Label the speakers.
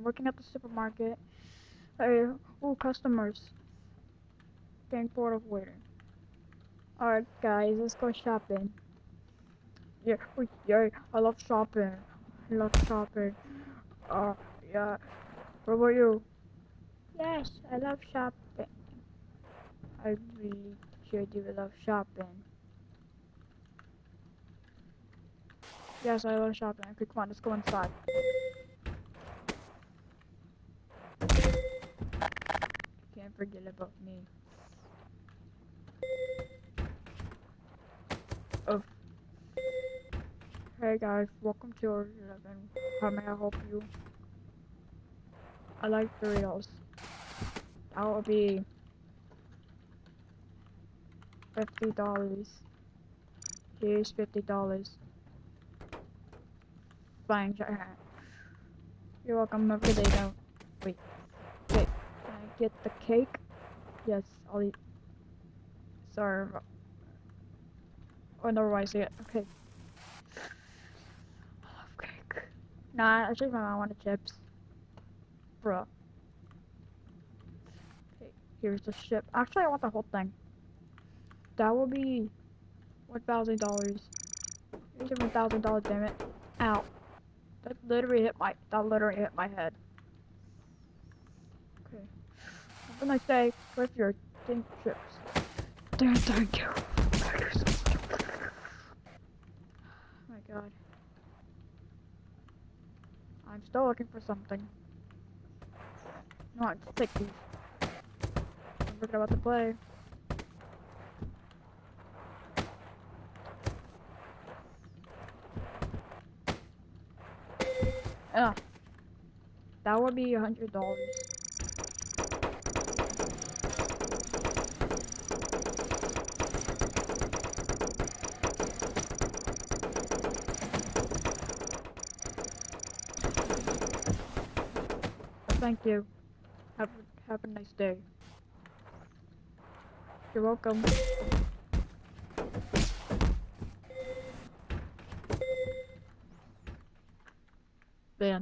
Speaker 1: I'm working at the supermarket. Hey, ooh, customers. Getting bored of waiting. Alright, guys, let's go shopping. Yeah, oh, yeah, I love shopping. I love shopping. Uh, yeah. What about you? Yes, I love shopping. I really sure do love shopping. Yes, I love shopping. Okay, come on, let's go inside. Forget about me. Oh. Hey guys, welcome to our 11. How may I help you? I like Doritos. That will be fifty dollars. Here's fifty dollars. Fine, You're welcome. Have a good day. Wait, wait. Get the cake? Yes, I'll eat. Sorry. Oh, never mind. See it. Okay. I love cake. Nah, actually, my mom wanted chips. Bruh. Okay, here's the ship. Actually, I want the whole thing. That will be one thousand dollars. Here's one thousand dollars. Damn it! Ow! That literally hit my. That literally hit my head. Okay. A nice day with your think chips. Damn, thank you. Oh my god. I'm still looking for something. No, I just take these. I'm forget about to play. Ugh. That would be a hundred dollars. Thank you. Have, have a nice day. You're welcome. Man.